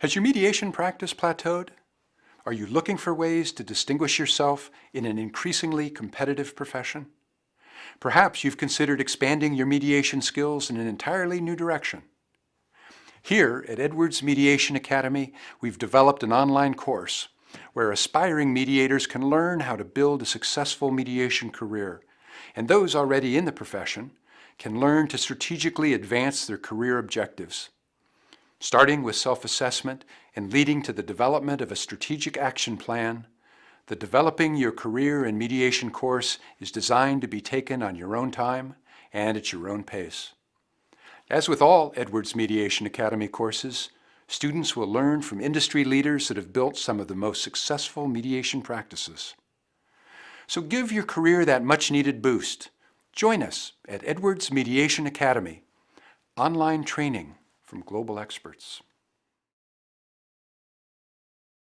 Has your mediation practice plateaued? Are you looking for ways to distinguish yourself in an increasingly competitive profession? Perhaps you've considered expanding your mediation skills in an entirely new direction. Here at Edwards Mediation Academy, we've developed an online course where aspiring mediators can learn how to build a successful mediation career, and those already in the profession can learn to strategically advance their career objectives starting with self-assessment and leading to the development of a strategic action plan, the Developing Your Career in Mediation course is designed to be taken on your own time and at your own pace. As with all Edwards Mediation Academy courses, students will learn from industry leaders that have built some of the most successful mediation practices. So give your career that much-needed boost. Join us at Edwards Mediation Academy, online training from global experts.